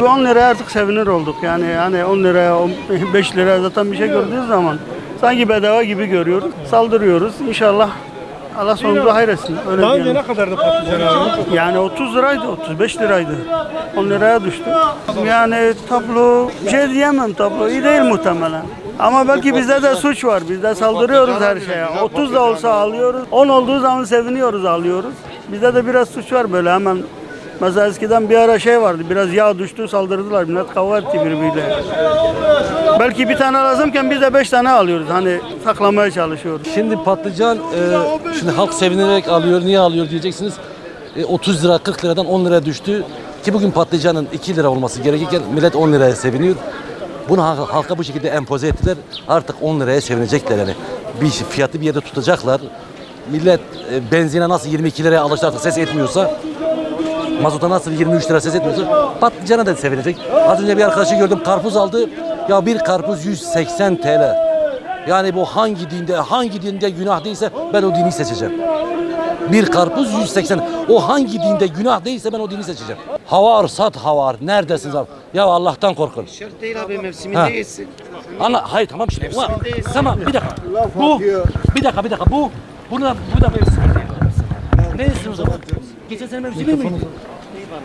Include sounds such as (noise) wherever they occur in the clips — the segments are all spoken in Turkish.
Şu 10 liraya artık sevinir olduk. Yani yani 10 liraya, 5 (laughs) liraya zaten bir şey gördüğünüz zaman sanki bedava gibi görüyoruz. Saldırıyoruz. İnşallah Allah sonumuzu hayretsin. Öyle Daha önce ne kadardı patlıcan abi? Yani 30 liraydı, 35 liraydı. 10 liraya düştü. Yani tablo, şey diyemem tablo iyi değil muhtemelen. Ama belki bizde de suç var. Biz de saldırıyoruz her şeye. 30 da olsa alıyoruz. 10 olduğu zaman seviniyoruz, alıyoruz. Bizde de biraz suç var böyle hemen. Mesela eskiden bir ara şey vardı. Biraz yağ düştü saldırdılar. Millet kavga etti birbiriyle. Belki bir tane lazımken biz de 5 tane alıyoruz. Hani saklamaya çalışıyoruz. Şimdi patlıcan, e, şimdi halk sevinerek alıyor, niye alıyor diyeceksiniz. E, 30 lira, 40 liradan 10 liraya düştü. Ki bugün patlıcanın 2 lira olması gerekirken millet 10 liraya seviniyor. Bunu halka, halka bu şekilde empoze ettiler. Artık 10 liraya sevinecekler yani. Bir şey- fiyatı bir yerde tutacaklar. Millet e, benzine nasıl 22 liraya alıştı artık ses etmiyorsa Mazota nasıl 23 lira ses etmiyorsa patlıcana da sevinecek. Az önce bir arkadaşı gördüm karpuz aldı. Ya bir karpuz 180 TL. Yani bu hangi dinde hangi dinde günah değilse ben o dini seçeceğim. Bir karpuz 180. O hangi dinde günah değilse ben o dini seçeceğim. Havar sat havar. Neredesiniz abi? Ya Allah'tan korkun. Şart değil abi Ha. mevsiminde yesin. Anla, hayır tamam şimdi. Ulan, tamam bir dakika. Bu, bir dakika bir dakika. Bu, bunu da, bu da mevsim değil. Ne istiyorsun o zaman? Geçen sene mevsimi miydi?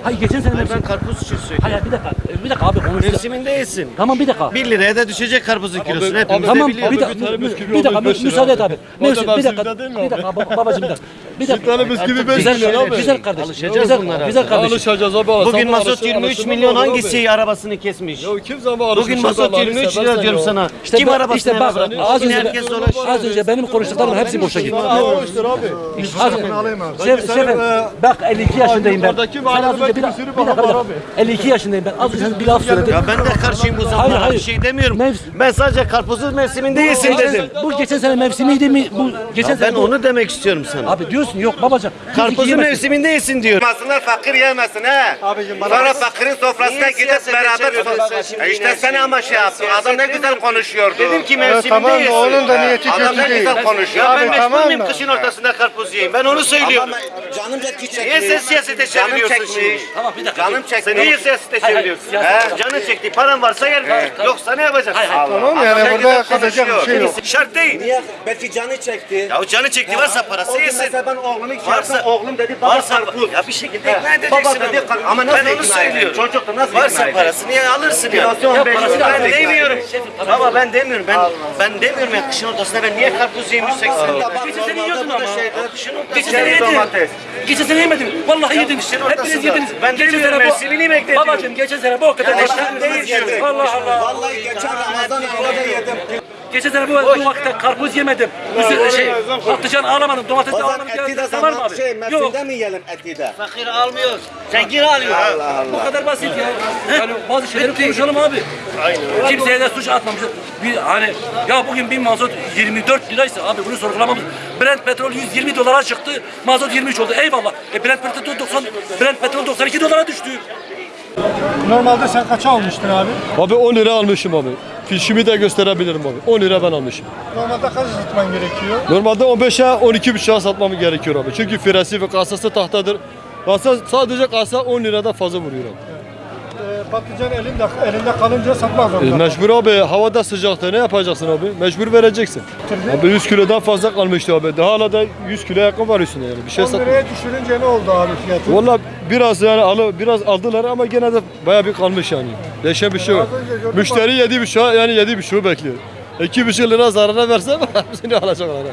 Hayır geçen sene Ben mevsimi. karpuz için söylüyorum. Hayır bir dakika. Bir dakika abi konuştuk. Mevsiminde yesin. Tamam bir dakika. 1 liraya da düşecek karpuzun kilosu. Hepimiz Tamam de bir biliyoruz. dakika. tane Bir bisküvi dakika. Müsaade et abi. Da Mevsim, bir dakika. Bir dakika baba- babacığım bir dakika. Bir dakika. tane bisküvi beş Güzel, lira abi. güzel kardeşim. Alışacağız Güzel, bunlara. güzel kardeşim. Alışacağız abi. Bugün Sabah mazot alışır- 23 alışılmaz milyon abi. hangisi arabasını kesmiş? Ya kim zaman alışmış? Bugün mazot Allah'ını 23 seversen lira diyorum sana. İşte Kim bak- arabasını işte bak, bırakmış? az önce- herkes dolaşıyor. Az önce benim konuştuklarım hepsi boşa gitti. Almıştır abi. Şef, şefim, bak 52 yaşındayım ben. Oradaki Sen mahallede az önce bir, belki dakika- bir sürü bir dakika, bir baba dakika. var 52 yaşındayım ben. Az önce bir laf söyledim. Ya ben de karşıyım bu Hayır, zamlara. hayır. Bir şey demiyorum. Mevsim- Ben sadece karpuzun mevsiminde yesin dedim. Bu geçen sene mevsimiydi mi? Bu geçen Ya sene ben bu- onu demek istiyorum sana. Abi diyorsun yok babacığım. Karpuzun mevsiminde yesin diyor. Yemesinler fakir yemesin he. Sonra fakirin sofrasına gidip beraber E işte sen şeyi? ama şey yaptın. Adam ne güzel konuşuyordu. Dedim ki mevsiminde tamam yesin. onun da niyeti Adam kötü ne değil. güzel konuşuyor. Ya ben tamam muyum kışın ortasında karpuz yiyeyim? Ben onu söylüyorum. Canım çekti Niye sen siyasete Canım çeviriyorsun şimdi? Tamam bir dakika. Canım çekti. Sen niye siyasete çeviriyorsun? Canın çekti. Paran varsa yer. Yoksa ne yapacaksın? Tamam yani burada güzel kazacak bir şey yok. Şart değil. Niye? Belki canı çekti. Ya canı çekti varsa parası yesin. Ben oğlumu Varsa- çağırsam oğlum dedi baba Varsa karpuz. ya bir şekilde ikna edeceksin. Baba dedi onu. kar- ama nasıl ben onu söylüyorum. Çocuk da nasıl Varsa ikna parasını ya alırsın ya. Ya 15 parası lira. ben demiyorum. Baba ben demiyorum. Ben ben demiyorum ya kışın ortasında ben niye karpuz yiyeyim 180 lira. Geçen sene yiyordun ama. Kışın ortasında. Geçen sene yedim. Geçen sene yemedim. Vallahi yedim. Hepiniz yediniz. Ben geçen demiyorum, sene mevsimini bekliyorum. Babacığım geçen sene bu o kadar. Diyorum. Allah Allah. Vallahi geçen Ramazan ayında da yedim. Geçen sene bu, bu vakitte karpuz yemedim. Üzü, şey, patlıcan alamadım, domates de alamadım. eti de Var mı abi? şey Yok. mi yiyelim eti de? Fakir almıyor. Zengin alıyor. Bu kadar basit ya. Yani bazı şeyleri konuşalım abi. Kimseye de suç atmamışız. Bir hani ya bugün bir mazot 24 liraysa abi bunu sorgulamamız. Brent petrol 120 dolara çıktı. Mazot 23 oldu. Eyvallah. E Brent petrol 90 Brent petrol 92 dolara düştü. Normalde sen kaça almıştın abi? Abi 10 lira almışım abi. Fişimi de gösterebilirim abi. 10 lira ben almışım. Normalde kaç satman gerekiyor? Normalde 15'e 12 buçuğa satmam gerekiyor abi. Çünkü firesi ve kasası tahtadır. Kasa sadece kasa 10 liradan fazla vuruyor abi. Patlıcan elinde, elinde kalınca satmak E, zorunda. mecbur abi havada sıcakta ne yapacaksın abi? Mecbur vereceksin. Abi 100 kilodan fazla kalmıştı abi. Daha hala da 100 kilo yakın var üstünde yani. Bir şey 10 sat. liraya düşürünce ne oldu abi fiyatı? Valla biraz yani alı, biraz aldılar ama gene de baya bir kalmış yani. Değişen bir şey yok. Az önce gördüm Müşteri yedi buçuğa yani yedi buçuğu bekliyor. İki buçuk lira zarara versem (laughs) hepsini alacaklar.